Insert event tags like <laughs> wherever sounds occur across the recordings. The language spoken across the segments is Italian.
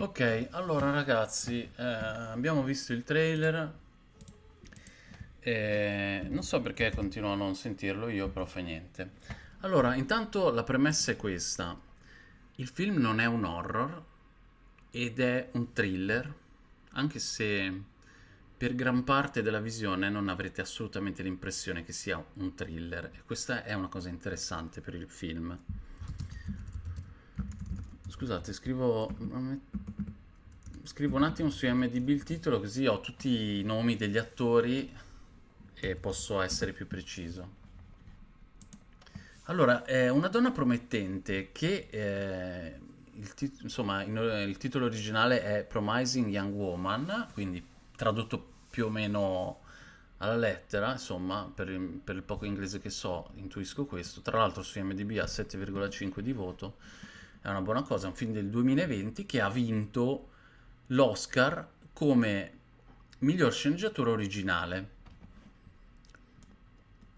Ok, allora ragazzi, eh, abbiamo visto il trailer e non so perché continuo a non sentirlo io, però fa niente. Allora, intanto la premessa è questa. Il film non è un horror ed è un thriller, anche se per gran parte della visione non avrete assolutamente l'impressione che sia un thriller e questa è una cosa interessante per il film. Scusate, scrivo scrivo un attimo su IMDb il titolo così ho tutti i nomi degli attori e posso essere più preciso. Allora, è una donna promettente che, eh, il, tit- insomma, in- il titolo originale è Promising Young Woman, quindi tradotto più o meno alla lettera, insomma, per per il poco inglese che so, intuisco questo. Tra l'altro su IMDb ha 7,5 di voto, è una buona cosa, è un film del 2020 che ha vinto l'Oscar come miglior sceneggiatura originale.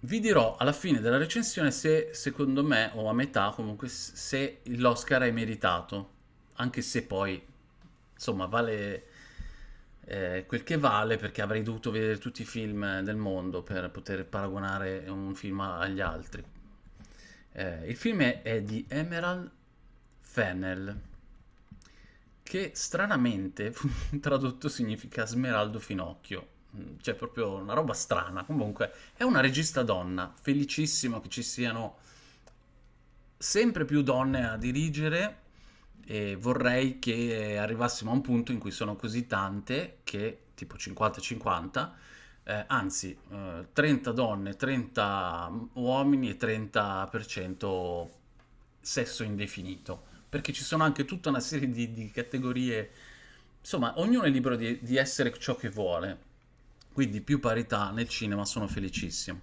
Vi dirò alla fine della recensione se secondo me, o a metà comunque, se l'Oscar è meritato, anche se poi, insomma, vale eh, quel che vale perché avrei dovuto vedere tutti i film del mondo per poter paragonare un film agli altri. Eh, il film è, di Emerald Fennell che stranamente <laughs> tradotto significa Smeraldo Finocchio. Mm, cioè, proprio una roba strana. Comunque, è una regista donna. Felicissimo che ci siano sempre più donne a dirigere. E vorrei che arrivassimo a un punto in cui sono così tante che, tipo 50-50, eh, anzi, eh, 30 donne, 30 uomini e 30% sesso indefinito perché ci sono anche tutta una serie di, di categorie, insomma, ognuno è libero di, di essere ciò che vuole, quindi più parità nel cinema, sono felicissimo.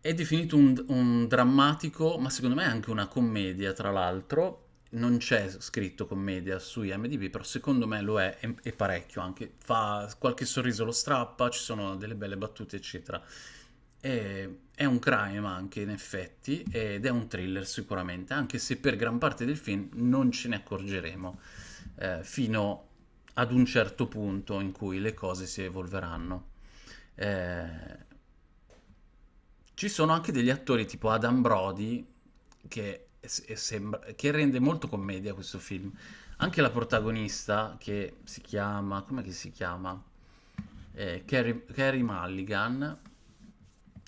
È definito un, un, drammatico, ma secondo me anche una commedia, tra l'altro. Non c'è scritto commedia su IMDb, però secondo me lo è, e parecchio anche. Fa qualche sorriso lo strappa, ci sono delle belle battute, eccetera. È, è un crime anche in effetti ed è un thriller sicuramente, anche se per gran parte del film non ce ne accorgeremo eh, fino ad un certo punto in cui le cose si evolveranno. Eh, ci sono anche degli attori tipo Adam Brody che, sembra, che rende molto commedia questo film. Anche la protagonista che si chiama, come si chiama? Eh, Carrie, Carrie Mulligan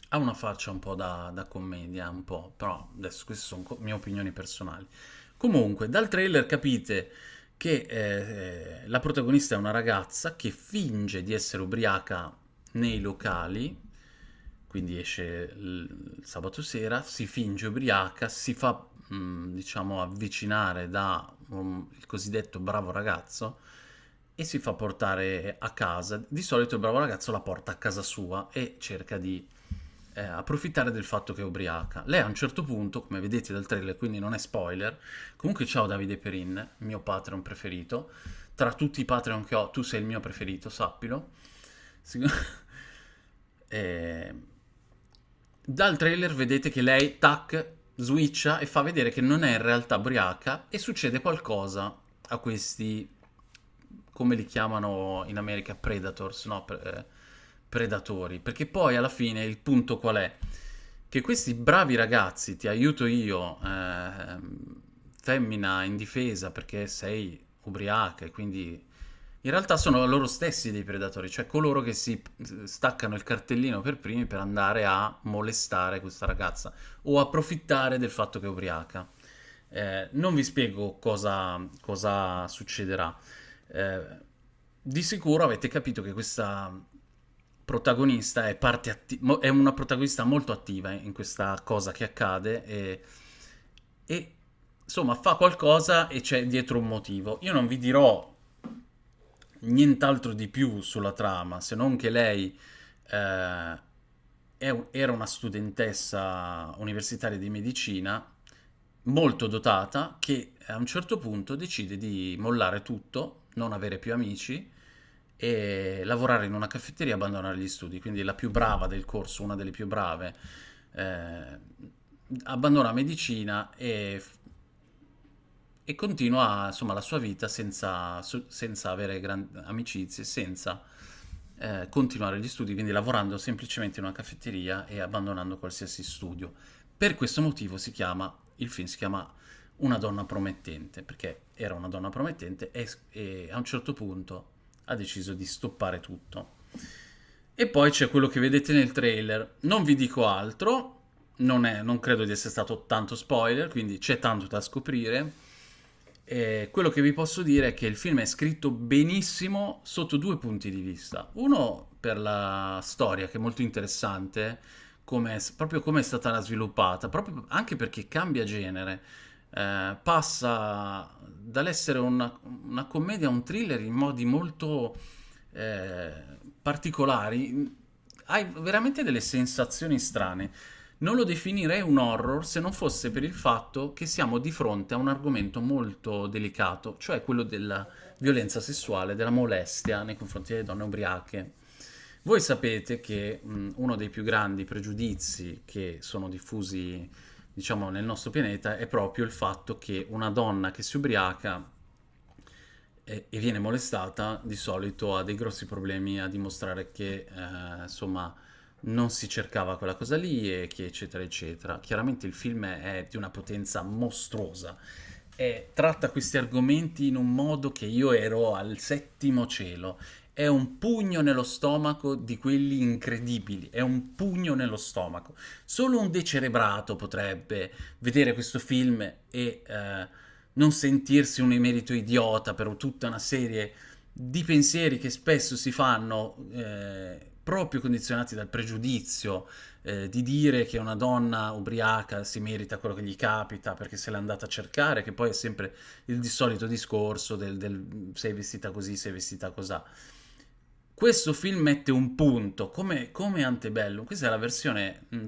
ha una faccia un po' da, da commedia, un po', però adesso queste sono co- mie opinioni personali. Comunque, dal trailer capite che eh, la protagonista è una ragazza che finge di essere ubriaca nei locali, quindi esce il sabato sera, si finge ubriaca, si fa, mh, mm, diciamo, avvicinare da um, il cosiddetto bravo ragazzo e si fa portare a casa. Di solito il bravo ragazzo la porta a casa sua e cerca di eh, approfittare del fatto che è ubriaca. Lei a un certo punto, come vedete dal trailer, quindi non è spoiler, comunque ciao Davide Perin, mio Patreon preferito, tra tutti i Patreon che ho, tu sei il mio preferito, sappilo. <laughs> eh, dal trailer vedete che lei, tac, switcha e fa vedere che non è in realtà ubriaca e succede qualcosa a questi, come li chiamano in America, predators, no? Eh, predatori, perché poi alla fine il punto qual è? Che questi bravi ragazzi, ti aiuto io, eh, femmina indifesa perché sei ubriaca e quindi in realtà sono loro stessi dei predatori, cioè coloro che si staccano il cartellino per primi per andare a molestare questa ragazza o approfittare del fatto che è ubriaca. Eh, non vi spiego cosa, cosa succederà. Eh, di sicuro avete capito che questa protagonista è, atti- è, una protagonista molto attiva in questa cosa che accade e, e, insomma fa qualcosa e c'è dietro un motivo. Io non vi dirò nient'altro di più sulla trama se non che lei eh, era una studentessa universitaria di medicina molto dotata che a un certo punto decide di mollare tutto, non avere più amici e lavorare in una caffetteria e abbandonare gli studi. Quindi la più brava del corso, una delle più brave, eh, abbandona medicina e e continua insomma la sua vita senza, senza avere grandi amicizie, senza eh, continuare gli studi, quindi lavorando semplicemente in una caffetteria e abbandonando qualsiasi studio. Per questo motivo si chiama, il film si chiama Una donna promettente, perché era una donna promettente e, e a un certo punto ha deciso di stoppare tutto. E poi c'è quello che vedete nel trailer. Non vi dico altro, non, è, non credo di essere stato tanto spoiler, quindi c'è tanto da scoprire. E quello che vi posso dire è che il film è scritto benissimo sotto due punti di vista. Uno per la storia, che è molto interessante, come, proprio come è stata sviluppata, proprio anche perché cambia genere. Eh, passa dall'essere una, una, commedia a un thriller in modi molto eh, particolari. Hai veramente delle sensazioni strane. Non lo definirei un horror se non fosse per il fatto che siamo di fronte a un argomento molto delicato, cioè quello della violenza sessuale, della molestia nei confronti delle donne ubriache. Voi sapete che mh, uno dei più grandi pregiudizi che sono diffusi, diciamo, nel nostro pianeta è proprio il fatto che una donna che si ubriaca e, e viene molestata di solito ha dei grossi problemi a dimostrare che, eh, insomma, non si cercava quella cosa lì, e che eccetera eccetera. Chiaramente il film è di una potenza mostruosa e tratta questi argomenti in un modo che io ero al settimo cielo. È un pugno nello stomaco di quelli incredibili, è un pugno nello stomaco. Solo un decerebrato potrebbe vedere questo film e eh, non sentirsi un emerito idiota per tutta una serie di pensieri che spesso si fanno eh, proprio condizionati dal pregiudizio eh, di dire che una donna ubriaca si merita quello che gli capita perché se l'è andata a cercare, che poi è sempre il di solito discorso del, del sei vestita così, sei vestita così. Questo film mette un punto, come, come Antebellum, questa è la versione mh, mm,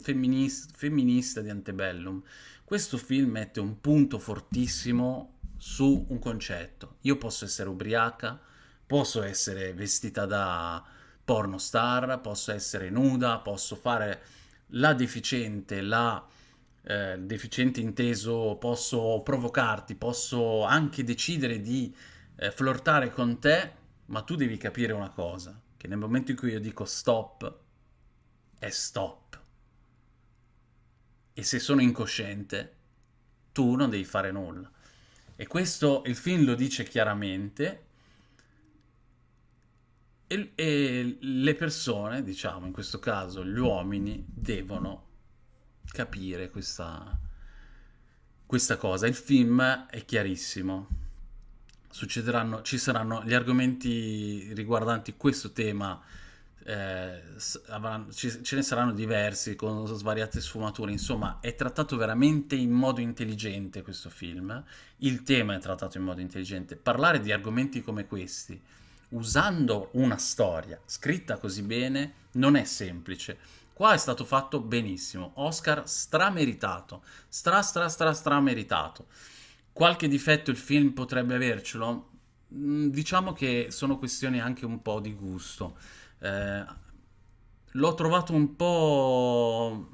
femminista, di Antebellum. Questo film mette un punto fortissimo su un concetto. Io posso essere ubriaca, posso essere vestita da pornostar, posso essere nuda, posso fare la deficiente, la eh, deficiente inteso, posso provocarti, posso anche decidere di eh, flirtare con te, ma tu devi capire una cosa, che nel momento in cui io dico stop, è stop. E se sono incosciente, tu non devi fare nulla. E questo il film lo dice chiaramente, e, e le persone, diciamo in questo caso gli uomini, devono capire questa, questa cosa. Il film è chiarissimo. Succederanno, ci saranno gli argomenti riguardanti questo tema. Eh, avranno, ci, ce ne saranno diversi con svariate sfumature. Insomma, è trattato veramente in modo intelligente questo film. Il tema è trattato in modo intelligente. Parlare di argomenti come questi usando una storia scritta così bene non è semplice. Qua è stato fatto benissimo, Oscar strameritato, stra stra stra strameritato. Qualche difetto il film potrebbe avercelo? Mm, diciamo che sono questioni anche un po' di gusto. Eh, l'ho trovato un po'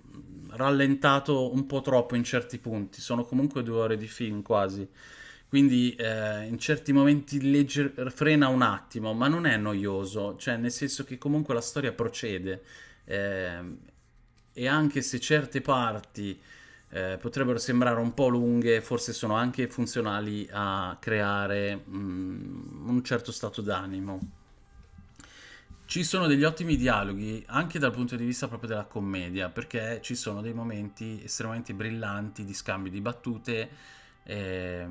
rallentato un po' troppo in certi punti, sono comunque due ore di film quasi quindi eh, in certi momenti legger- frena un attimo, ma non è noioso, cioè nel senso che comunque la storia procede eh, e anche se certe parti eh, potrebbero sembrare un po' lunghe, forse sono anche funzionali a creare mm, un certo stato d'animo. Ci sono degli ottimi dialoghi anche dal punto di vista proprio della commedia, perché ci sono dei momenti estremamente brillanti di scambio di battute. Eh,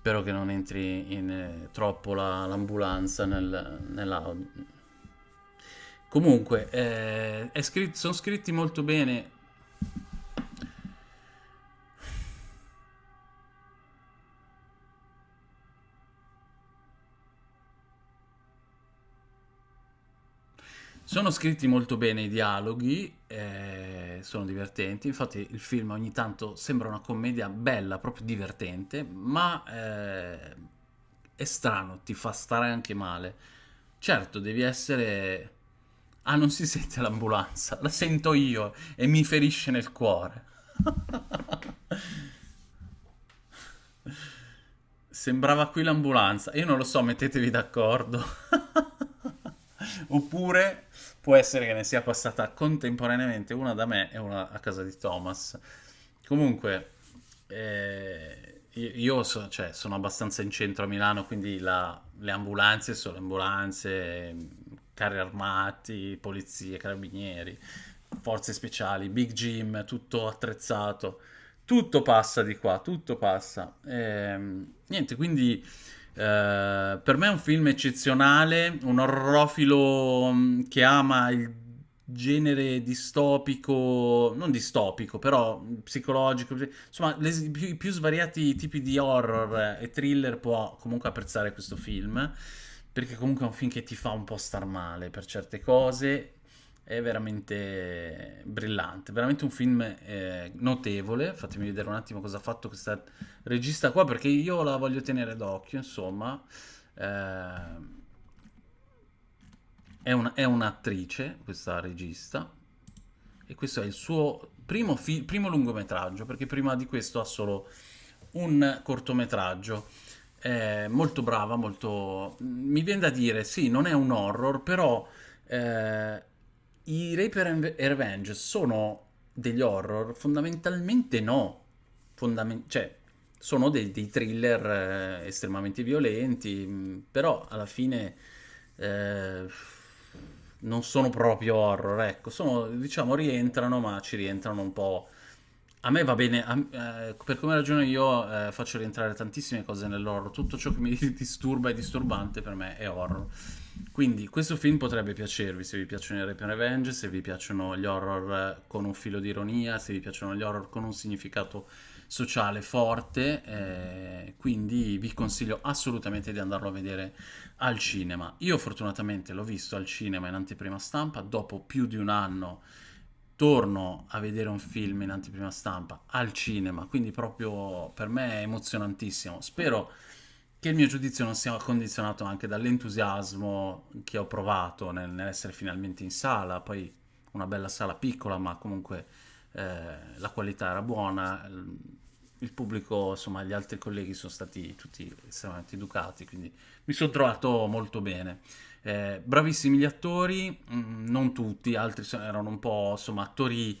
Spero che non entri in, eh, troppo la, l'ambulanza nel, nell'audio. Comunque, eh, scritto, sono scritti molto bene. Sono scritti molto bene i dialoghi, eh, sono divertenti, infatti il film ogni tanto sembra una commedia bella, proprio divertente, ma eh, è strano, ti fa stare anche male. Certo, devi essere... Ah, non si sente l'ambulanza, la sento io e mi ferisce nel cuore. Sembrava qui l'ambulanza. Io non lo so, mettetevi d'accordo. Oppure può essere che ne sia passata contemporaneamente una da me e una a casa di Thomas. Comunque, eh, io so, cioè, sono abbastanza in centro a Milano, quindi la- le ambulanze sono ambulanze, carri armati, polizie, carabinieri, forze speciali, big gym, tutto attrezzato. Tutto passa di qua, tutto passa. Ehm, niente, quindi eh, per me è un film eccezionale, un orrorofilo mh, che ama il genere distopico, non distopico, però psicologico, insomma, i più, i più svariati tipi di horror e thriller può comunque apprezzare questo film, perché comunque è un film che ti fa un po' star male per certe cose. È veramente brillante, veramente un film eh, notevole. Fatemi vedere un attimo cosa ha fatto questa regista qua, perché io la voglio tenere d'occhio, insomma. Eh, è un- è un'attrice, questa regista, e questo è il suo primo, primo lungometraggio, perché prima di questo ha solo un cortometraggio. È molto brava, molto... Mi viene da dire, sì, non è un horror, però eh, i Rape and Revenge sono degli horror? Fondamentalmente no. Fondamen- cioè, sono dei, dei thriller eh, estremamente violenti, mh, però alla fine eh, non sono proprio horror, ecco, sono, diciamo, rientrano, ma ci rientrano un po'. A me va bene, a- eh, per come ragiono io eh, faccio rientrare tantissime cose nell'horror, tutto ciò che mi <laughs> disturba e disturbante per me è horror. Quindi questo film potrebbe piacervi se vi piacciono i Rape and Revenge, se vi piacciono gli horror eh, con un filo di ironia, se vi piacciono gli horror con un significato sociale forte, eh, quindi vi consiglio assolutamente di andarlo a vedere al cinema. Io fortunatamente l'ho visto al cinema in anteprima stampa, dopo più di un anno torno a vedere un film in anteprima stampa al cinema, quindi proprio per me è emozionantissimo. Spero che il mio giudizio non sia condizionato anche dall'entusiasmo che ho provato nel- nell'essere finalmente in sala, poi una bella sala piccola, ma comunque eh, la qualità era buona, il pubblico, insomma, gli altri colleghi sono stati tutti estremamente educati, quindi mi sono trovato molto bene. Eh, bravissimi gli attori, mm, non tutti, altri erano un po', insomma, attori,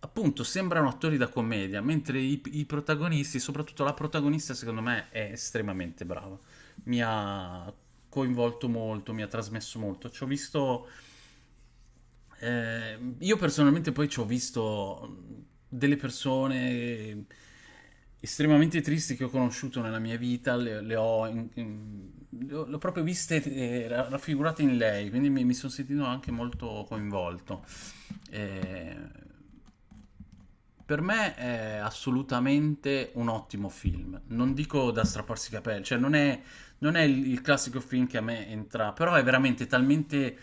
appunto, sembrano attori da commedia, mentre i, i protagonisti, soprattutto la protagonista, secondo me è estremamente brava. Mi ha coinvolto molto, mi ha trasmesso molto. Ci ho visto, eh, io personalmente poi ci ho visto delle persone estremamente tristi che ho conosciuto nella mia vita, le, le ho, in- in- le ho- le ho proprio viste eh, ra- raffigurate in lei, quindi mi, mi sono sentito anche molto coinvolto. Eh, per me è assolutamente un ottimo film. Non dico da strapparsi i capelli, cioè non è, non è il, il classico film che a me entra, però è veramente talmente,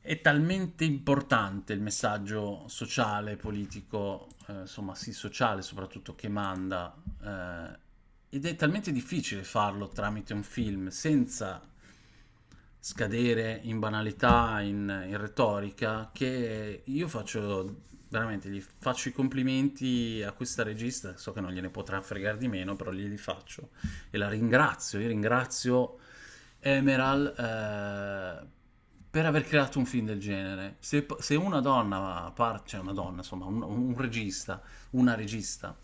è talmente importante il messaggio sociale, politico, eh, insomma sì, sociale soprattutto, che manda, eh, ed è talmente difficile farlo tramite un film senza scadere in banalità, in, in retorica, che io faccio veramente, gli faccio i complimenti a questa regista, so che non gliene potrà fregare di meno, però glieli faccio e la ringrazio, io ringrazio Emerald eh, per aver creato un film del genere. Se, se una donna, par- cioè una donna, insomma, un, un regista, una regista,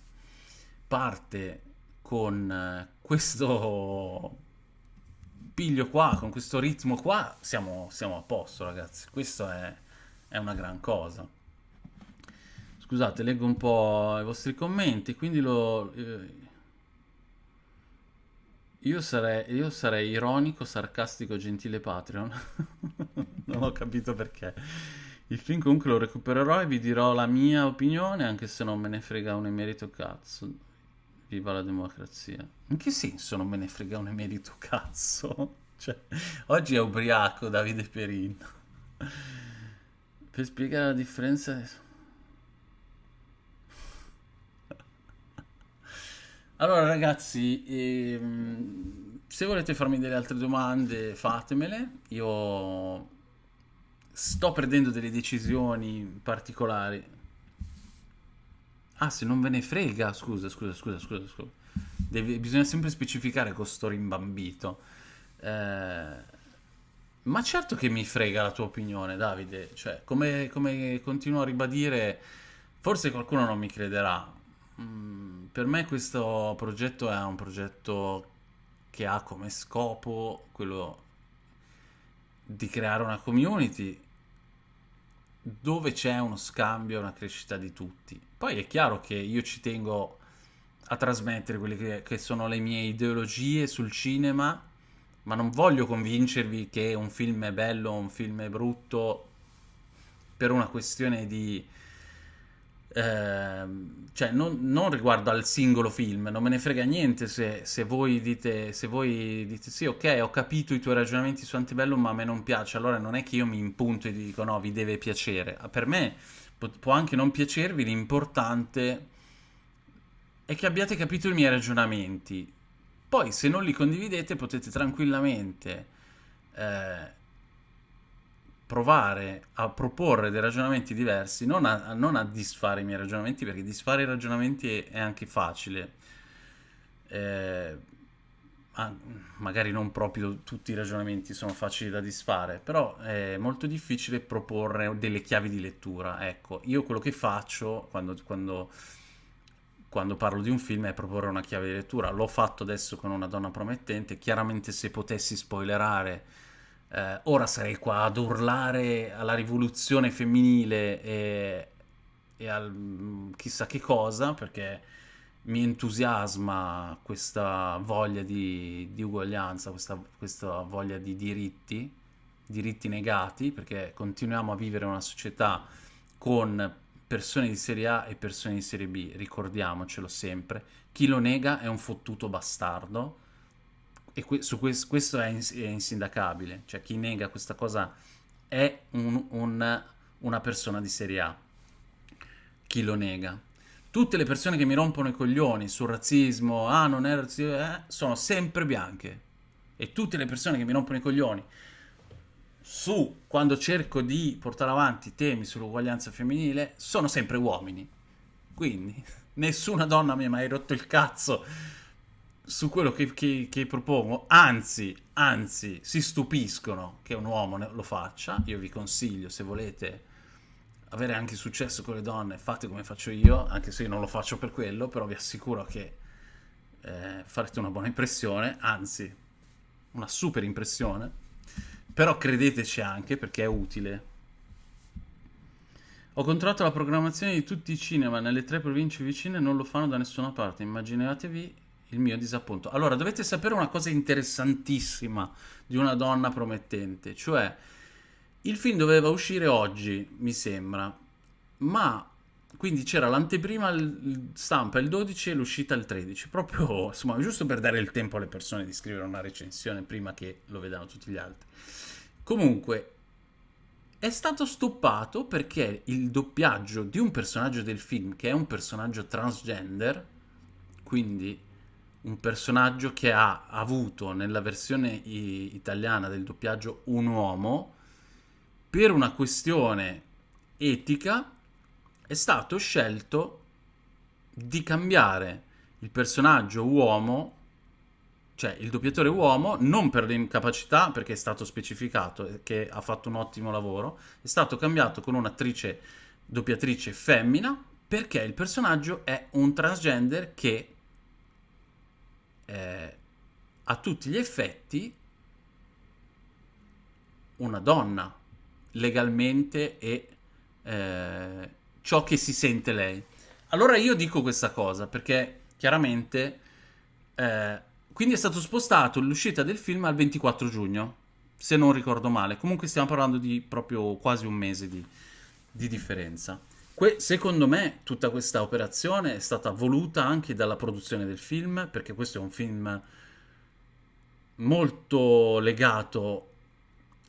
parte con eh, questo piglio qua, con questo ritmo qua, siamo, siamo a posto, ragazzi. Questo è, è una gran cosa. Scusate, leggo un po' i vostri commenti, quindi lo... eh, io sarei, io sarei ironico, sarcastico, gentile Patreon. <laughs> Non ho capito perché. Il film comunque lo recupererò e vi dirò la mia opinione, anche se non me ne frega un emerito cazzo. Viva la democrazia. In che senso non me ne frega un emerito cazzo? <laughs> Cioè, oggi è ubriaco Davide Perin. Per spiegare la differenza... Allora ragazzi, ehm, se volete farmi delle altre domande fatemele, io sto prendendo delle decisioni particolari. Ah, se non ve ne frega, scusa, scusa, scusa, scusa, scusa. Deve- bisogna sempre specificare con sto rimbambito. Eh, ma certo che mi frega la tua opinione, Davide. Cioè, come, come continuo a ribadire, forse qualcuno non mi crederà. Mm, per me questo progetto è un progetto che ha come scopo quello di creare una community dove c'è uno scambio una crescita di tutti. Poi è chiaro che io ci tengo a trasmettere quelle che, che sono le mie ideologie sul cinema, ma non voglio convincervi che un film è bello o un film è brutto per una questione di Ehm, cioè non, non riguardo al singolo film, non me ne frega niente se, se voi dite, se voi dite sì, ok, ho capito i tuoi ragionamenti su Antebellum, ma a me non piace, allora non è che io mi impunto e dico no, vi deve piacere. Per me può, anche non piacervi, l'importante è che abbiate capito i miei ragionamenti. Poi se non li condividete potete tranquillamente eh, provare a proporre dei ragionamenti diversi, non a, non a disfare i miei ragionamenti, perché disfare i ragionamenti è, è anche facile. Eh, magari non proprio tutti i ragionamenti sono facili da disfare, però è molto difficile proporre delle chiavi di lettura. Ecco, io quello che faccio quando, quando, quando parlo di un film è proporre una chiave di lettura. L'ho fatto adesso con una donna promettente. Chiaramente se potessi spoilerare eh, ora sarei qua ad urlare alla rivoluzione femminile e, e al mm, chissà che cosa, perché mi entusiasma questa voglia di, di uguaglianza, questa, questa voglia di diritti, diritti negati, perché continuiamo a vivere una società con persone di serie A e persone di serie B, ricordiamocelo sempre. Chi lo nega è un fottuto bastardo e que- su que- questo è, ins- è, insindacabile, cioè chi nega questa cosa è un, un, una persona di serie A, chi lo nega. Tutte le persone che mi rompono i coglioni sul razzismo, ah non è razzismo, eh, sono sempre bianche. E tutte le persone che mi rompono i coglioni su quando cerco di portare avanti temi sull'uguaglianza femminile sono sempre uomini. Quindi <laughs> nessuna donna mi ha mai rotto il cazzo su quello che, che, che, propongo, anzi, anzi, si stupiscono che un uomo lo faccia. Io vi consiglio, se volete avere anche successo con le donne, fate come faccio io, anche se io non lo faccio per quello, però vi assicuro che eh, farete una buona impressione, anzi, una super impressione. Però credeteci anche perché è utile. Ho controllato la programmazione di tutti i cinema nelle tre province vicine non lo fanno da nessuna parte. Immaginatevi il mio disappunto. Allora, dovete sapere una cosa interessantissima di una donna promettente, cioè il film doveva uscire oggi, mi sembra, ma quindi c'era l'anteprima stampa il 12 e l'uscita il 13, proprio insomma, giusto per dare il tempo alle persone di scrivere una recensione prima che lo vedano tutti gli altri. Comunque, è stato stoppato perché il doppiaggio di un personaggio del film, che è un personaggio transgender, quindi un personaggio che ha avuto nella versione italiana del doppiaggio un uomo, per una questione etica è stato scelto di cambiare il personaggio uomo, cioè il doppiatore uomo, non per l'incapacità, perché è stato specificato che ha fatto un ottimo lavoro, è stato cambiato con un'attrice doppiatrice femmina perché il personaggio è un transgender che eh, a tutti gli effetti una donna legalmente e eh, ciò che si sente lei. Allora io dico questa cosa perché chiaramente eh, quindi è stato spostato l'uscita del film al 24 giugno, se non ricordo male. Comunque stiamo parlando di proprio quasi un mese di, di differenza. Que- secondo me tutta questa operazione è stata voluta anche dalla produzione del film, perché questo è un film molto legato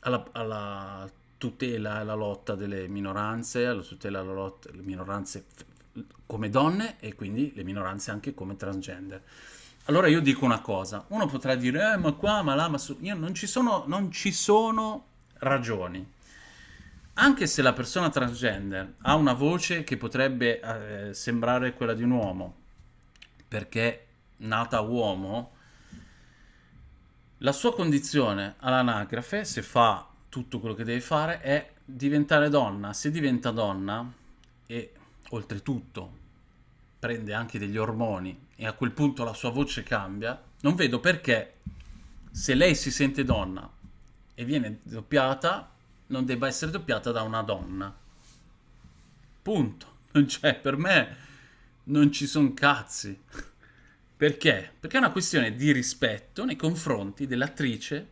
alla, alla tutela e alla lotta delle minoranze, alla tutela e alla lotta delle minoranze come donne e quindi le minoranze anche come transgender. Allora io dico una cosa, uno potrà dire, eh, ma qua, ma là, ma su... Io non ci sono, non ci sono ragioni anche se la persona transgender ha una voce che potrebbe eh, sembrare quella di un uomo, perché nata uomo, la sua condizione all'anagrafe, se fa tutto quello che deve fare, è diventare donna. Se diventa donna e oltretutto prende anche degli ormoni e a quel punto la sua voce cambia, non vedo perché se lei si sente donna e viene doppiata, non debba essere doppiata da una donna. Punto. Cioè, per me non ci sono cazzi. Perché? Perché è una questione di rispetto nei confronti dell'attrice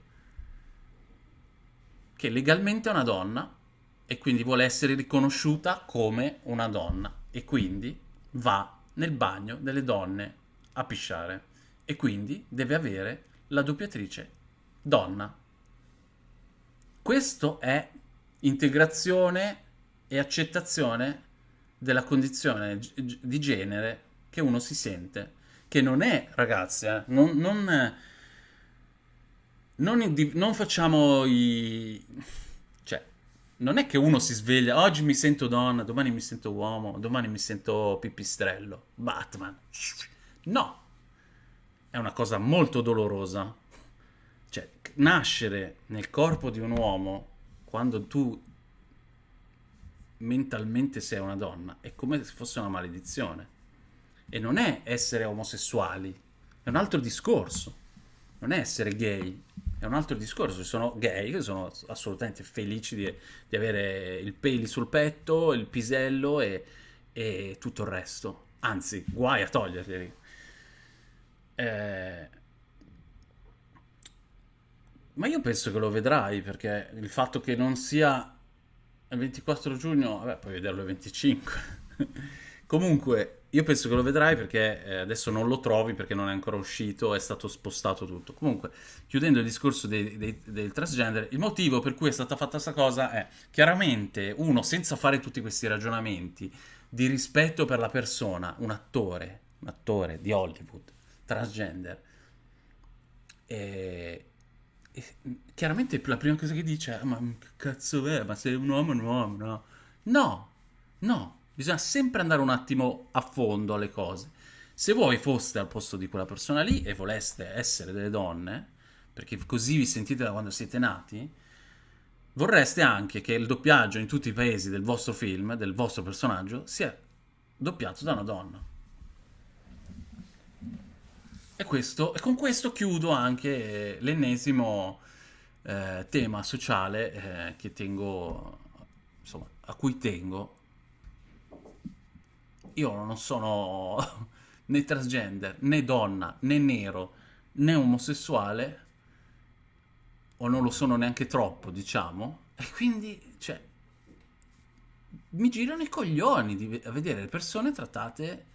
che legalmente è una donna e quindi vuole essere riconosciuta come una donna e quindi va nel bagno delle donne a pisciare e quindi deve avere la doppiatrice donna. Questo è integrazione e accettazione della condizione di genere che uno si sente, che non è, ragazzi, eh, non, non, non, non facciamo i... cioè, non è che uno si sveglia, oggi mi sento donna, domani mi sento uomo, domani mi sento pipistrello, Batman. No, è una cosa molto dolorosa. Cioè, nascere nel corpo di un uomo quando tu mentalmente sei una donna è come se fosse una maledizione. E non è essere omosessuali, è un altro discorso. Non è essere gay, è un altro discorso. Ci sono gay che sono assolutamente felici di, di avere il peli sul petto, il pisello e, e tutto il resto. Anzi, guai a toglierli. Eh, ma io penso che lo vedrai perché il fatto che non sia il 24 giugno, vabbè, puoi vederlo il 25. <laughs> Comunque, io penso che lo vedrai perché eh, adesso non lo trovi perché non è ancora uscito, è stato spostato tutto. Comunque, chiudendo il discorso dei, dei, del transgender, il motivo per cui è stata fatta questa cosa è chiaramente uno, senza fare tutti questi ragionamenti di rispetto per la persona, un attore, un attore di Hollywood, transgender, e e chiaramente la prima cosa che dice è: Ma che cazzo è? Ma sei un uomo, un uomo, no? No, no, bisogna sempre andare un attimo a fondo alle cose. Se voi foste al posto di quella persona lì e voleste essere delle donne, perché così vi sentite da quando siete nati, vorreste anche che il doppiaggio in tutti i paesi del vostro film, del vostro personaggio, sia doppiato da una donna. E, questo, e con questo chiudo anche l'ennesimo eh, tema sociale eh, che tengo, insomma, a cui tengo. Io non sono <laughs> né transgender, né donna, né nero, né omosessuale, o non lo sono neanche troppo, diciamo, e quindi, cioè, mi girano i coglioni di, a vedere le persone trattate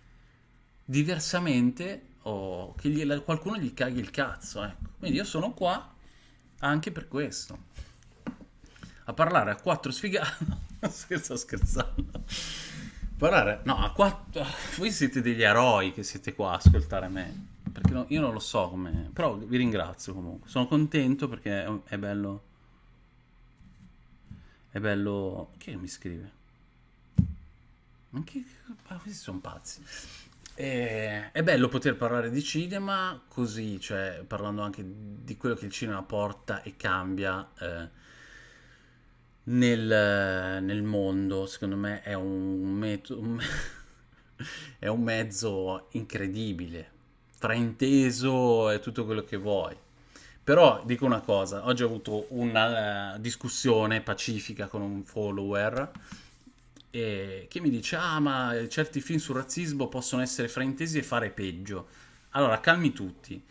diversamente o che gli, qualcuno gli caghi il cazzo. Ecco. Quindi io sono qua anche per questo. A parlare a quattro sfigati. <laughs> Sto scherzando. Parlare, no, a quattro. Voi siete degli eroi che siete qua a ascoltare me. Perché no, io non lo so come. Però vi ringrazio comunque. Sono contento perché è, è bello. È bello. Chi mi scrive? Ma che. Ma questi sono pazzi. E, è bello poter parlare di cinema così, cioè parlando anche di quello che il cinema porta e cambia eh, nel, nel, mondo. Secondo me è un, metodo, <laughs> è un mezzo incredibile, frainteso e tutto quello che vuoi. Però dico una cosa, oggi ho avuto una uh, discussione pacifica con un follower eh, che mi dice ah ma certi film sul razzismo possono essere fraintesi e fare peggio. Allora, calmi tutti.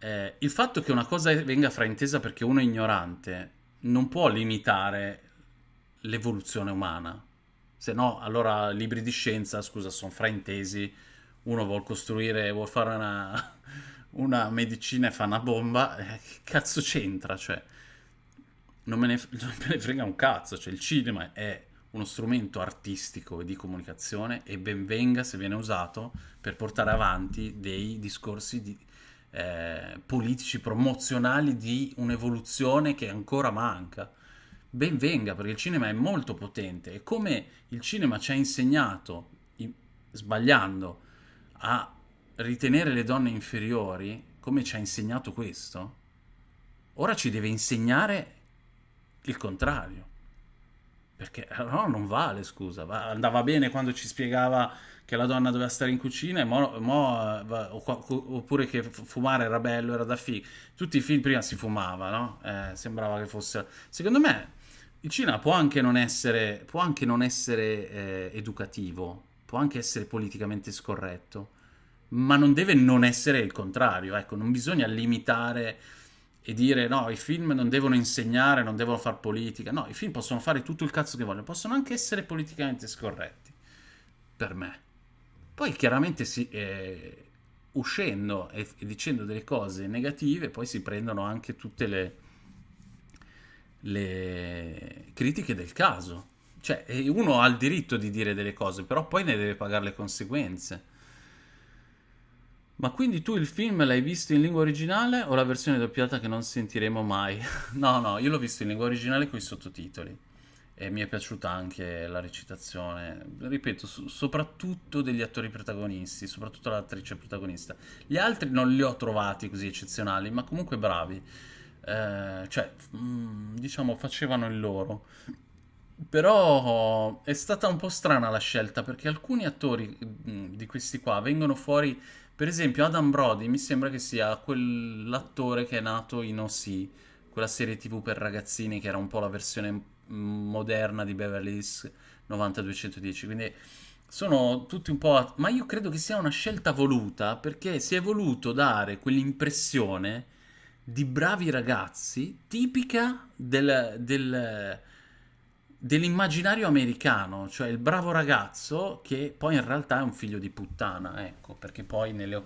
Eh, il fatto che una cosa venga fraintesa perché uno è ignorante non può limitare l'evoluzione umana. Se no, allora libri di scienza, scusa, sono fraintesi. Uno vuole costruire, vuole fare una, <laughs> una medicina e fa una bomba. Eh, che cazzo c'entra? Cioè, non me, ne, <laughs> non me ne frega un cazzo. Cioè, il cinema è uno strumento artistico e di comunicazione e ben venga se viene usato per portare avanti dei discorsi di, eh, politici promozionali di un'evoluzione che ancora manca. ben venga, perché il cinema è molto potente e come il cinema ci ha insegnato, sbagliando, a ritenere le donne inferiori, come ci ha insegnato questo, ora ci deve insegnare il contrario. Perché no, non vale, scusa. Andava bene quando ci spiegava che la donna doveva stare in cucina, mo, mo, oppure che fumare era bello, era da figo. Tutti i film prima si fumava, no? Eh, sembrava che fosse... Secondo me il cinema può anche non essere, anche non essere eh, educativo, può anche essere politicamente scorretto, ma non deve non essere il contrario. Ecco, non bisogna limitare e dire no, i film non devono insegnare, non devono fare politica. No, i film possono fare tutto il cazzo che vogliono, possono anche essere politicamente scorretti. Per me. Poi chiaramente si, eh, uscendo e, e, dicendo delle cose negative, poi si prendono anche tutte le, le critiche del caso. Cioè, uno ha il diritto di dire delle cose, però poi ne deve pagare le conseguenze. Ma quindi tu il film l'hai visto in lingua originale o la versione doppiata che non sentiremo mai? <laughs> no, no, io l'ho visto in lingua originale con i sottotitoli e mi è piaciuta anche la recitazione, ripeto, so- soprattutto degli attori protagonisti, soprattutto l'attrice protagonista. Gli altri non li ho trovati così eccezionali, ma comunque bravi. Eh, cioè, mm, diciamo, facevano il loro. Però è stata un po' strana la scelta perché alcuni attori mm, di questi qua vengono fuori per esempio, Adam Brody mi sembra che sia quell'attore che è nato in O.C., quella serie TV per ragazzini che era un po' la versione moderna di Beverly Hills 9210. Quindi sono tutti un po'. A... Ma io credo che sia una scelta voluta perché si è voluto dare quell'impressione di bravi ragazzi tipica del, del dell'immaginario americano, cioè il bravo ragazzo che poi in realtà è un figlio di puttana, ecco, perché poi nelle,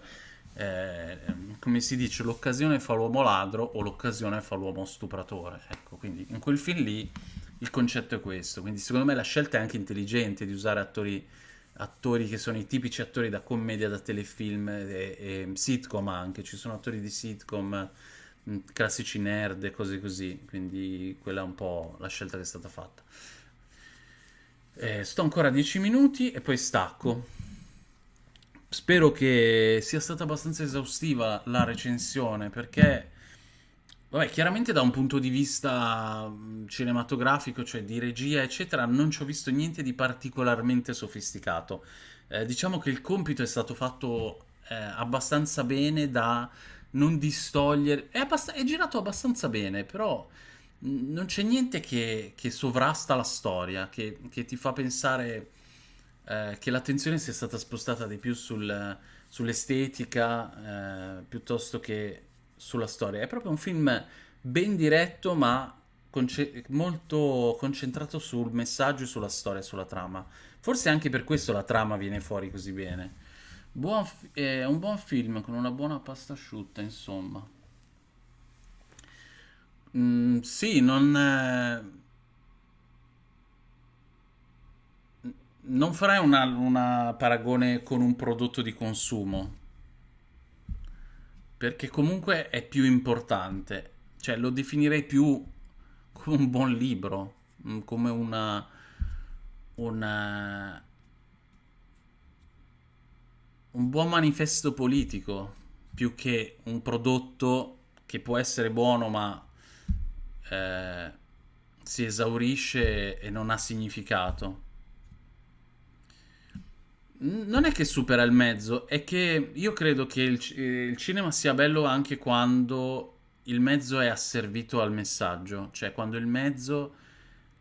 eh, come si dice, l'occasione fa l'uomo ladro o l'occasione fa l'uomo stupratore, ecco, quindi in quel film lì il concetto è questo, quindi secondo me la scelta è anche intelligente di usare attori, attori che sono i tipici attori da commedia, da telefilm e, e sitcom anche, ci sono attori di sitcom classici nerd e cose così, quindi quella è un po' la scelta che è stata fatta. Eh, sto ancora 10 minuti e poi stacco. Spero che sia stata abbastanza esaustiva la recensione perché, vabbè, chiaramente da un punto di vista mm, cinematografico, cioè di regia, eccetera, non ci ho visto niente di particolarmente sofisticato. Eh, diciamo che il compito è stato fatto eh, abbastanza bene da non distogliere. È, abbast- è girato abbastanza bene, però non c'è niente che, che sovrasta la storia, che, che ti fa pensare eh, che l'attenzione sia stata spostata di più sul, sull'estetica eh, piuttosto che sulla storia. È proprio un film ben diretto, ma conce- molto concentrato sul messaggio, sulla storia, sulla trama. Forse anche per questo la trama viene fuori così bene. Buon è un buon film con una buona pasta asciutta, insomma. Mm, sì, non... È... Non farei una, una paragone con un prodotto di consumo, perché comunque è più importante. Cioè, lo definirei più come un buon libro, mm, come una... una un buon manifesto politico più che un prodotto che può essere buono ma eh, si esaurisce e non ha significato. Non è che supera il mezzo, è che io credo che il, il cinema sia bello anche quando il mezzo è asservito al messaggio, cioè quando il mezzo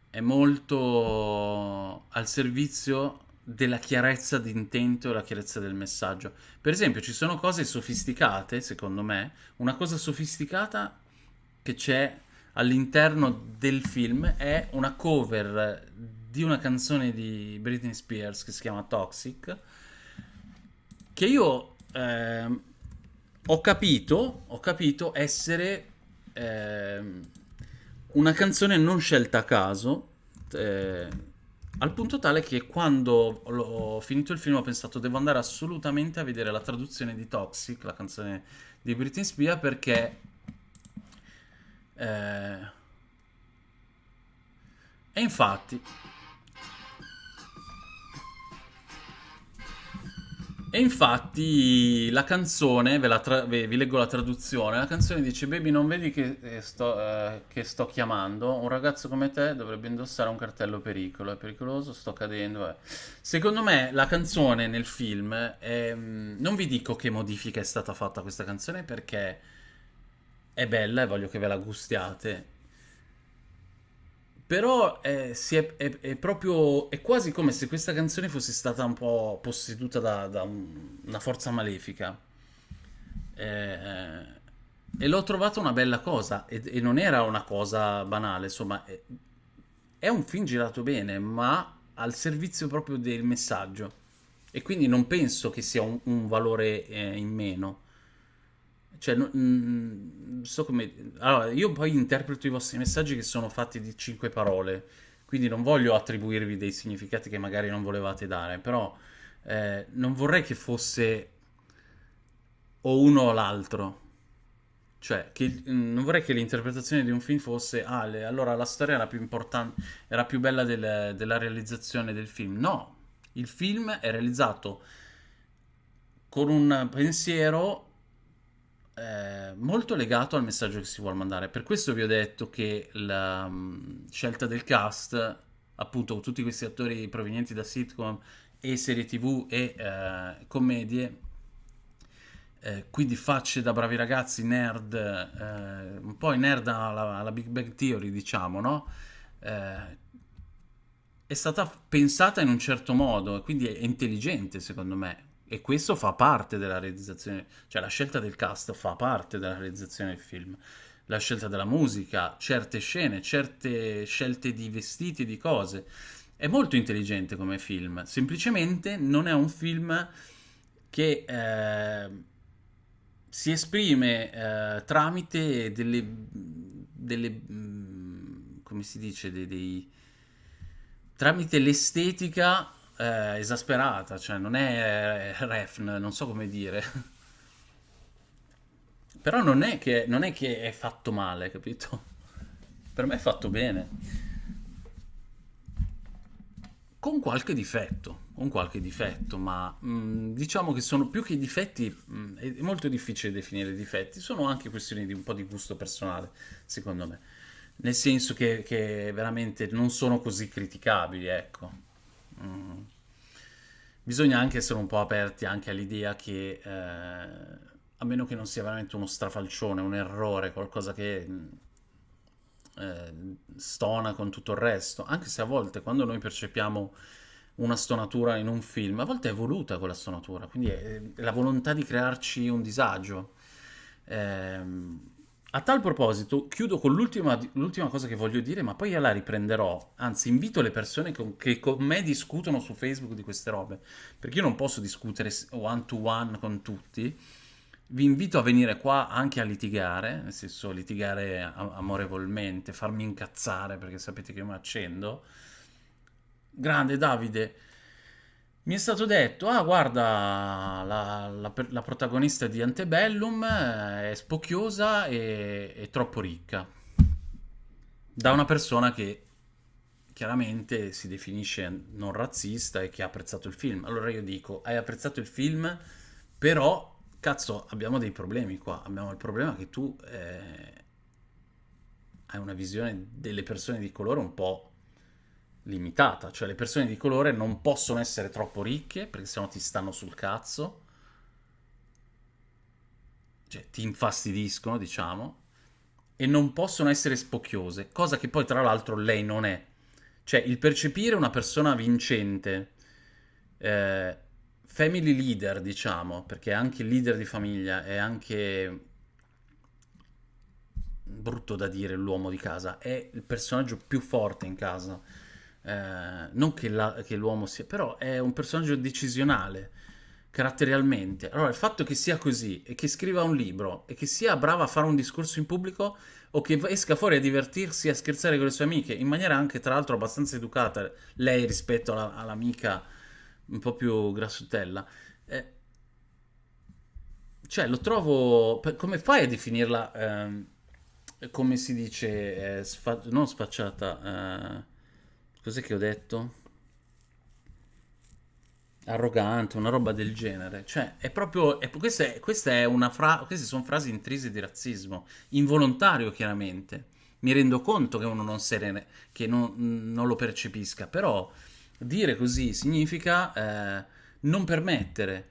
è molto al servizio della chiarezza di intento e la chiarezza del messaggio. Per esempio, ci sono cose sofisticate, secondo me. Una cosa sofisticata che c'è all'interno del film è una cover di una canzone di Britney Spears che si chiama Toxic, che io eh, ho capito, ho capito essere eh, una canzone non scelta a caso. Eh, al punto tale che quando ho finito il film ho pensato devo andare assolutamente a vedere la traduzione di Toxic, la canzone di Britney Spears, perché... Eh, E infatti, E infatti la canzone, ve la vi leggo la traduzione, la canzone dice Baby non vedi che eh, sto, eh, che sto chiamando? Un ragazzo come te dovrebbe indossare un cartello pericolo, è pericoloso, sto cadendo. eh." Secondo me la canzone nel film, mm, non vi dico che modifica è stata fatta questa canzone perché è bella e voglio che ve la gustiate. Però eh, si è, è- è proprio, è quasi come se questa canzone fosse stata un po' posseduta da, da un- una forza malefica. Eh, e l'ho trovata una bella cosa, e, e non era una cosa banale, insomma, è, è un film girato bene, ma al servizio proprio del messaggio. E quindi non penso che sia un, un valore eh, in meno. Cioè, no- mm, so come... Allora, io poi interpreto i vostri messaggi che sono fatti di cinque parole, quindi non voglio attribuirvi dei significati che magari non volevate dare, però eh, non vorrei che fosse o uno o l'altro. Cioè, che, non vorrei che l'interpretazione di un film fosse, ah, le- allora la storia era più importante, era più bella del- della realizzazione del film. No, il film è realizzato con un pensiero eh, molto legato al messaggio che si vuole mandare. Per questo vi ho detto che la mm, scelta del cast, appunto, con tutti questi attori provenienti da sitcom e serie TV e eh, commedie, eh, quindi facce da bravi ragazzi, nerd, eh, un po' nerd alla, alla Big Bang Theory, diciamo, no? Eh, è stata pensata in un certo modo quindi è intelligente, secondo me. E questo fa parte della realizzazione, cioè la scelta del cast fa parte della realizzazione del film. La scelta della musica, certe scene, certe scelte di vestiti, di cose. È molto intelligente come film, semplicemente non è un film che eh, si esprime eh, tramite delle, delle, mm, come si dice, dei, dei- tramite l'estetica eh, esasperata, cioè non è eh, refn, non so come dire, <laughs> però non è che, non è che è fatto male, capito? Per me è fatto bene. Con qualche difetto, con qualche difetto, ma mh, diciamo che sono più che difetti, mh, è è molto difficile definire difetti, sono anche questioni di un po' di gusto personale, secondo me. Nel senso che, che veramente non sono così criticabili, ecco. Mm. Bisogna anche essere un po' aperti anche all'idea che, eh, a meno che non sia veramente uno strafalcione, un errore, qualcosa che mh, eh, stona con tutto il resto, anche se a volte quando noi percepiamo una stonatura in un film, a volte è voluta quella stonatura, quindi è, è la volontà di crearci un disagio. Ehm, a tal proposito, chiudo con l'ultima cosa che voglio dire, ma poi io la riprenderò. Anzi, invito le persone con- che con me discutono su Facebook di queste robe, perché io non posso discutere one to one con tutti. Vi invito a venire qua anche a litigare, nel senso litigare amorevolmente, farmi incazzare perché sapete che io mi accendo. Grande Davide, mi è stato detto, ah guarda, la, la la protagonista di Antebellum eh, è spocchiosa e è troppo ricca, da una persona che chiaramente si definisce non razzista e che ha apprezzato il film. Allora io dico, hai apprezzato il film, però, cazzo, abbiamo dei problemi qua. Abbiamo il problema che tu eh, hai una visione delle persone di colore un po' limitata, cioè le persone di colore non possono essere troppo ricche perché sennò ti stanno sul cazzo, cioè ti infastidiscono, diciamo, e non possono essere spocchiose, cosa che poi tra l'altro lei non è. Cioè il percepire una persona vincente, eh, family leader, diciamo, perché è anche leader di famiglia, è anche brutto da dire l'uomo di casa, è il personaggio più forte in casa. Eh, non che, la- che l'uomo sia, però è un personaggio decisionale, caratterialmente. Allora, il fatto che sia così e che scriva un libro e che sia brava a fare un discorso in pubblico o che esca fuori a divertirsi, a scherzare con le sue amiche, in maniera anche, tra l'altro, abbastanza educata, lei rispetto alla- all'amica un po' più grassutella. eh, cioè, lo trovo... Come fai a definirla, ehm, come si dice, eh, sfa- non sfacciata, eh, Cos'è che ho detto? Arrogante, una roba del genere. Cioè, è proprio... È, questa, è, questa è una fra, queste sono frasi intrise di razzismo. Involontario, chiaramente. Mi rendo conto che uno non, serene, che non, non lo percepisca, però dire così significa eh, non permettere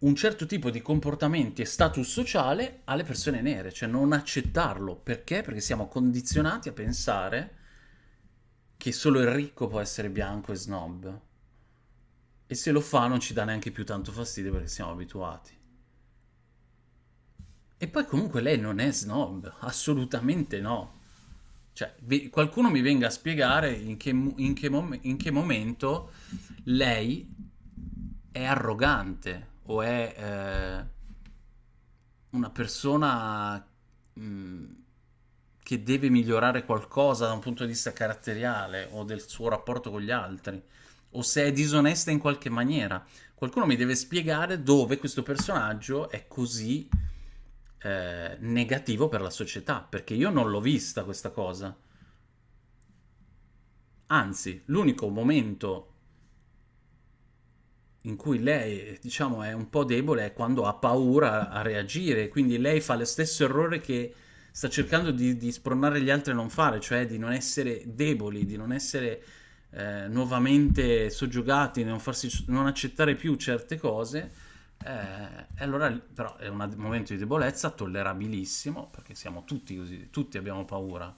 un certo tipo di comportamenti e status sociale alle persone nere, cioè non accettarlo. Perché? Perché siamo condizionati a pensare che solo il ricco può essere bianco e snob. E se lo fa non ci dà neanche più tanto fastidio perché siamo abituati. E poi comunque lei non è snob, assolutamente no. Cioè, qualcuno mi venga a spiegare in che, in che, in che momento lei è arrogante o è eh, una persona mh, mm, che deve migliorare qualcosa da un punto di vista caratteriale o del suo rapporto con gli altri, o se è disonesta in qualche maniera. Qualcuno mi deve spiegare dove questo personaggio è così eh, negativo per la società, perché io non l'ho vista questa cosa. Anzi, l'unico momento in cui lei, diciamo, è un po' debole è quando ha paura a reagire, quindi lei fa lo stesso errore che sta cercando di, di spronare gli altri a non fare, cioè di non essere deboli, di non essere eh, nuovamente soggiogati, non, farsi, non accettare più certe cose. Eh, allora, però, è un momento di debolezza tollerabilissimo, perché siamo tutti così, tutti abbiamo paura.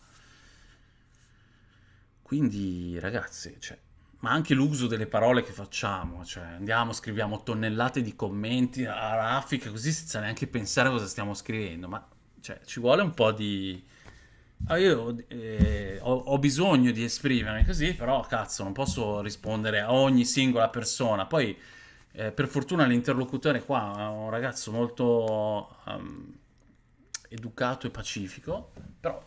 Quindi, ragazzi, cioè, ma anche l'uso delle parole che facciamo, cioè andiamo, scriviamo tonnellate di commenti a raffica così senza neanche pensare a cosa stiamo scrivendo, ma cioè, ci vuole un po' di... Ah, io eh, ho, ho, bisogno di esprimermi così, però cazzo, non posso rispondere a ogni singola persona. Poi, eh, per fortuna, l'interlocutore qua è un ragazzo molto um, educato e pacifico, però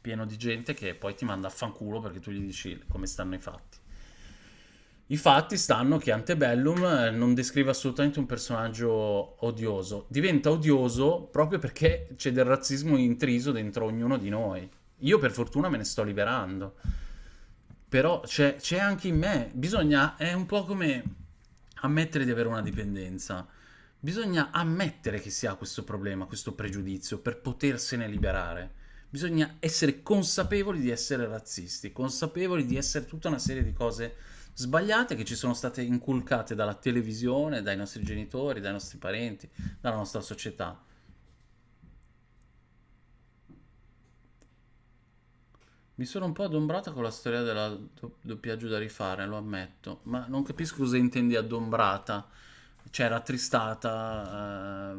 pieno di gente che poi ti manda a fanculo perché tu gli dici come stanno i fatti. I fatti stanno che Antebellum eh, non descrive assolutamente un personaggio odioso. Diventa odioso proprio perché c'è del razzismo intriso dentro ognuno di noi. Io per fortuna me ne sto liberando. Però c'è, c'è anche in me. Bisogna... È un po' come ammettere di avere una dipendenza. Bisogna ammettere che si ha questo problema, questo pregiudizio, per potersene liberare. Bisogna essere consapevoli di essere razzisti, consapevoli di essere tutta una serie di cose sbagliate che ci sono state inculcate dalla televisione, dai nostri genitori, dai nostri parenti, dalla nostra società. Mi sono un po' adombrata con la storia del doppiaggio da rifare, lo ammetto, ma non capisco cosa intendi adombrata, cioè rattristata. Eh...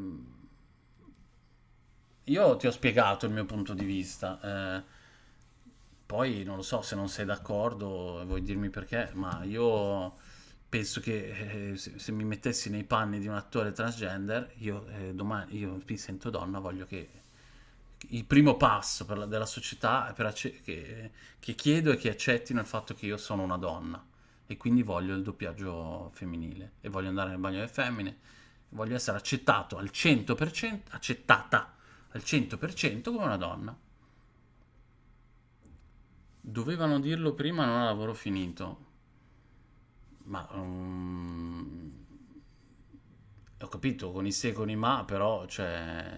Io ti ho spiegato il mio punto di vista. Eh poi non lo so se non sei d'accordo, vuoi dirmi perché, ma io penso che eh, se, se, mi mettessi nei panni di un attore transgender, io eh, domani io mi sento donna, voglio che il primo passo la, della società per che, che chiedo è che accettino il fatto che io sono una donna. E quindi voglio il doppiaggio femminile. E voglio andare nel bagno delle femmine, voglio essere accettato al 100%, accettata al 100% come una donna. Dovevano dirlo prima, non ha lavoro finito. Ma... Um, ho capito, con i se con i ma, però, cioè...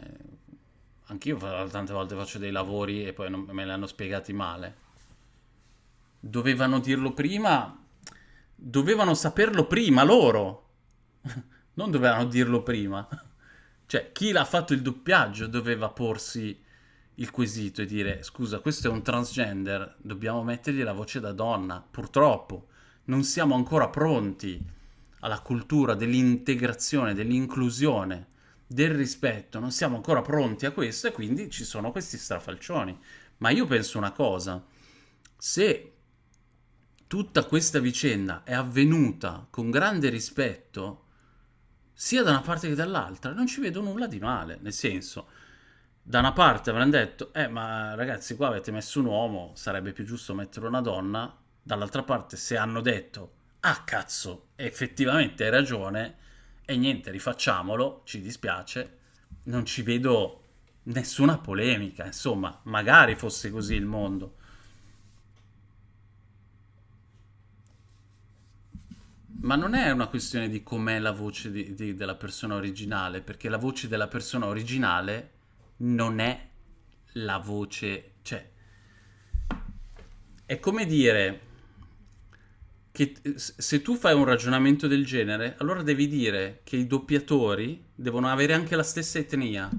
Anch'io tante volte faccio dei lavori e poi non, me li hanno spiegati male. Dovevano dirlo prima... Dovevano saperlo prima loro. <laughs> non dovevano dirlo prima. Cioè, chi l'ha fatto il doppiaggio doveva porsi il quesito e dire scusa questo è un transgender, dobbiamo mettergli la voce da donna, purtroppo non siamo ancora pronti alla cultura dell'integrazione, dell'inclusione, del rispetto, non siamo ancora pronti a questo e quindi ci sono questi strafalcioni. Ma io penso una cosa, se tutta questa vicenda è avvenuta con grande rispetto, sia da una parte che dall'altra, non ci vedo nulla di male, nel senso da una parte avranno detto, eh ma ragazzi qua avete messo un uomo, sarebbe più giusto mettere una donna, dall'altra parte se hanno detto, ah cazzo, effettivamente hai ragione, e niente, rifacciamolo, ci dispiace, non ci vedo nessuna polemica, insomma, magari fosse così il mondo. Ma non è una questione di com'è la voce di- di- della persona originale, perché la voce della persona originale non è la voce, cioè, è come dire che se tu fai un ragionamento del genere, allora devi dire che i doppiatori devono avere anche la stessa etnia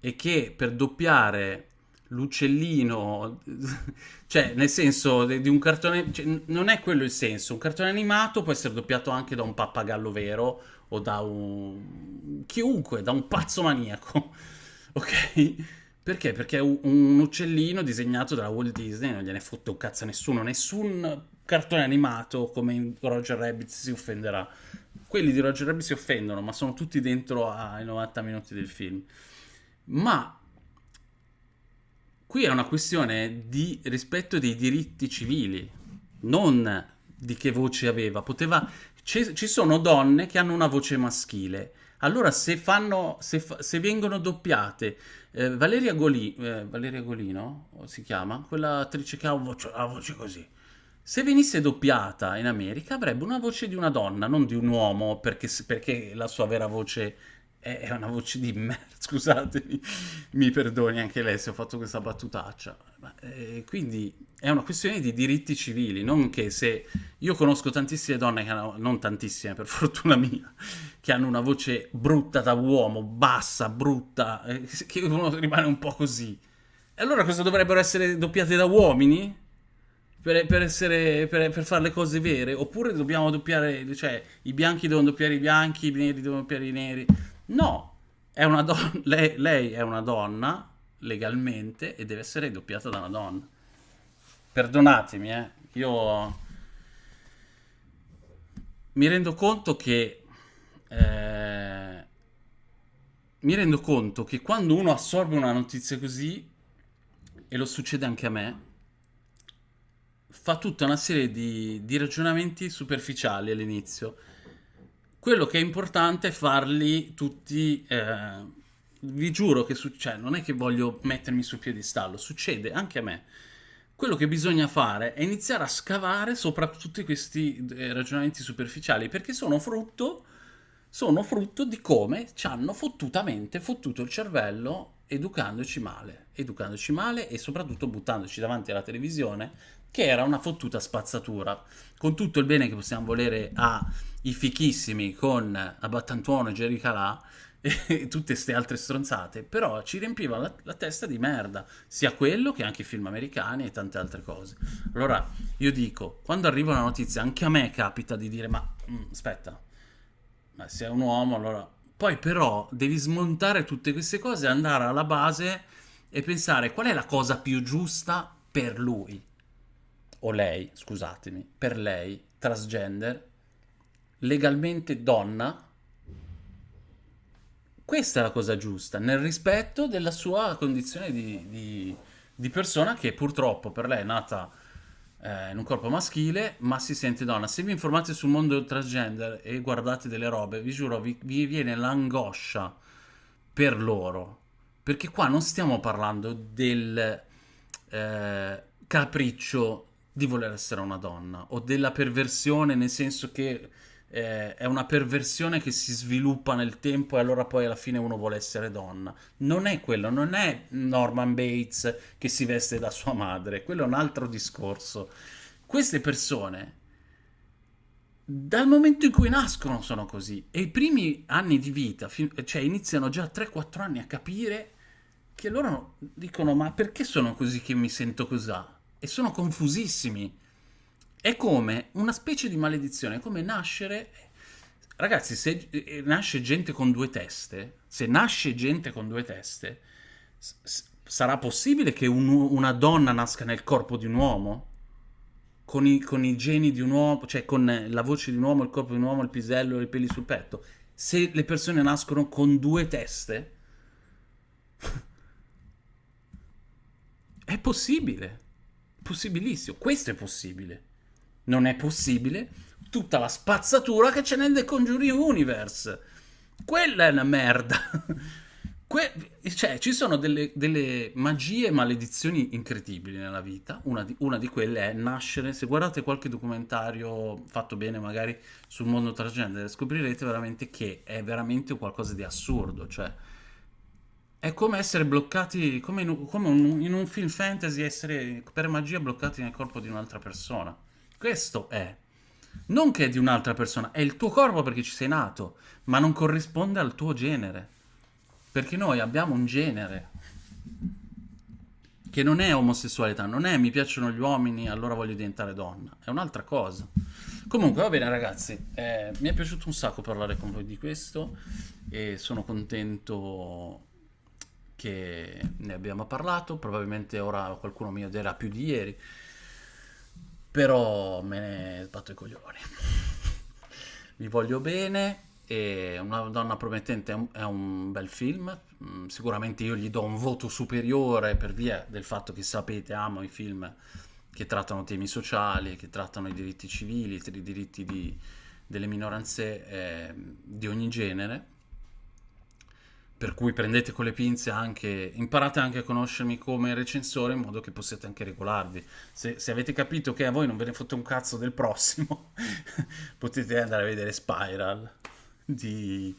e che per doppiare l'uccellino, <laughs> cioè nel senso di un cartone, cioè, non è quello il senso, un cartone animato può essere doppiato anche da un pappagallo vero o da un chiunque, da un pazzo maniaco, <laughs> ok? Perché? Perché è un uccellino disegnato dalla Walt Disney, non gliene fotte un cazzo a nessuno, nessun cartone animato come Roger Rabbit si offenderà. Quelli di Roger Rabbit si offendono, ma sono tutti dentro ai 90 minuti del film. Ma qui è una questione di rispetto dei diritti civili, non di che voce aveva. Poteva... Ci, sono donne che hanno una voce maschile. Allora, se fanno, se, se vengono doppiate, eh, Valeria, Goli, eh, Valeria Golino si chiama, quella attrice che ha voce, una voce così. Se venisse doppiata in America avrebbe una voce di una donna, non di un uomo, perché, perché la sua vera voce è, una voce di merda. <laughs> Scusatemi, mi perdoni anche lei se ho fatto questa battutaccia. Ma, eh, quindi è una questione di diritti civili, non che se io conosco tantissime donne che hanno, non tantissime per <laughs> fortuna mia, che hanno una voce brutta da uomo, bassa, brutta, eh, che uno rimane un po' così. E allora cosa dovrebbero essere doppiate da uomini? Per, per essere, per, per fare le cose vere? Oppure dobbiamo doppiare, cioè i bianchi devono doppiare i bianchi, i neri devono doppiare i neri? No, è donna, <laughs> lei, lei è una donna legalmente e deve essere doppiata da una donna. Perdonatemi, eh, io mi rendo conto che eh, mi rendo conto che quando uno assorbe una notizia così, e lo succede anche a me, fa tutta una serie di, di ragionamenti superficiali all'inizio. Quello che è importante è farli tutti. eh, vi giuro che succede, non è che voglio mettermi sul piedistallo, succede anche a me. Quello che bisogna fare è iniziare a scavare sopra tutti questi eh, ragionamenti superficiali, perché sono frutto, sono frutto di come ci hanno fottutamente fottuto il cervello educandoci male, educandoci male e soprattutto buttandoci davanti alla televisione, che era una fottuta spazzatura. Con tutto il bene che possiamo volere ai fichissimi con Abbattantuono e Jerry Calà, <laughs> e tutte queste altre stronzate, però ci riempiva la, la testa di merda, sia quello che anche i film americani e tante altre cose. Allora, io dico, quando arriva una notizia, anche a me capita di dire, ma mm, aspetta, ma se è un uomo, allora... Poi però devi smontare tutte queste cose, andare alla base e pensare qual è la cosa più giusta per lui, o lei, scusatemi, per lei, transgender, legalmente donna, questa è la cosa giusta, nel rispetto della sua condizione di, di- di persona che purtroppo per lei è nata eh, in un corpo maschile, ma si sente donna. Se vi informate sul mondo transgender e guardate delle robe, vi giuro, vi, vi viene l'angoscia per loro. Perché qua non stiamo parlando del eh, capriccio di voler essere una donna o della perversione, nel senso che eh, è una perversione che si sviluppa nel tempo e allora poi alla fine uno vuole essere donna. Non è quello, non è Norman Bates che si veste da sua madre, quello è un altro discorso. Queste persone, dal momento in cui nascono, sono così e i primi anni di vita, cioè iniziano già a 3-4 anni a capire che loro dicono: Ma perché sono così che mi sento così? E sono confusissimi. È come una specie di maledizione, è come nascere. Ragazzi, se eh, nasce gente con due teste, se nasce gente con due teste, sarà possibile che un- una donna nasca nel corpo di un uomo? Con i, con i geni di un uomo, cioè con la voce di un uomo, il corpo di un uomo, il pisello i peli sul petto? Se le persone nascono con due teste, <laughs> è possibile. Possibilissimo. Questo è possibile. Non è possibile tutta la spazzatura che c'è nel The Conjuring Universe. Quella è una merda. <laughs> Que- cioè, ci sono delle, delle magie e maledizioni incredibili nella vita. Una di, una di quelle è nascere. Se guardate qualche documentario fatto bene, magari sul mondo transgender, scoprirete veramente che è veramente qualcosa di assurdo. Cioè, è come essere bloccati, come in, come un- in un film fantasy, essere per magia bloccati nel corpo di un'altra persona. Questo è. Non che è di un'altra persona, è il tuo corpo perché ci sei nato, ma non corrisponde al tuo genere. Perché noi abbiamo un genere che non è omosessualità, non è mi piacciono gli uomini, allora voglio diventare donna, è un'altra cosa. Comunque, va bene ragazzi, eh, mi è piaciuto un sacco parlare con voi di questo e sono contento che ne abbiamo parlato, probabilmente ora qualcuno mi odierà più di ieri, però me ne sbatto i coglioni. <laughs> Vi voglio bene e Una donna promettente è un, bel film. Mm, Sicuramente io gli do un voto superiore per via del fatto che sapete, amo i film che trattano temi sociali, che trattano i diritti civili, i diritti di- delle minoranze eh, di ogni genere. Per cui prendete con le pinze anche, imparate anche a conoscermi come recensore in modo che possiate anche regolarvi. Se, se avete capito che a voi non ve ne fotte un cazzo del prossimo, <laughs> potete andare a vedere Spiral di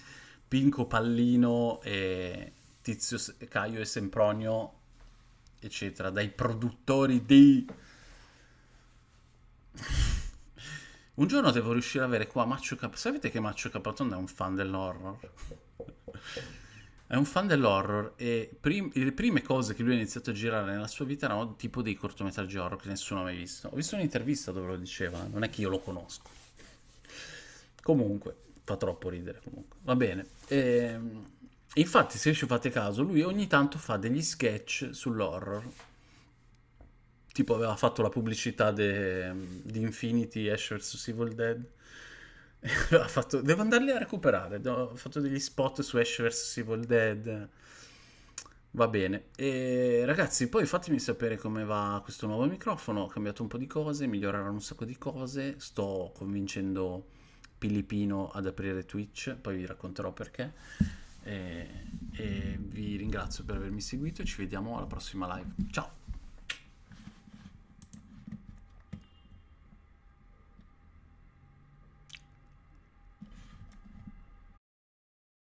Pinco Pallino e Tizio Caio e Sempronio, eccetera, dai produttori di... <laughs> Un giorno devo riuscire ad avere qua Maccio Cap... Sapete che Maccio Capatonda è un fan dell'horror? È un fan dell'horror e prim- le prime cose che lui ha iniziato a girare nella sua vita erano tipo dei cortometraggi horror che nessuno ha mai visto. Ho visto un'intervista dove lo diceva, non è che io lo conosco. Comunque, fa troppo ridere comunque. Va bene. Ehm, infatti, se ci fate caso, lui ogni tanto fa degli sketch sull'horror. Tipo aveva fatto la pubblicità de- di Infinity Ash vs Evil Dead. <laughs> Fatto- Devo andarli a recuperare. Ho fatto degli spot su Ash vs Evil Dead. Va bene. E ragazzi, poi fatemi sapere come va questo nuovo microfono. Ho cambiato un po' di cose, miglioreranno un sacco di cose. Sto convincendo Pilippino ad aprire Twitch, poi vi racconterò perché. E, e vi ringrazio per avermi seguito ci vediamo alla prossima live. Ciao!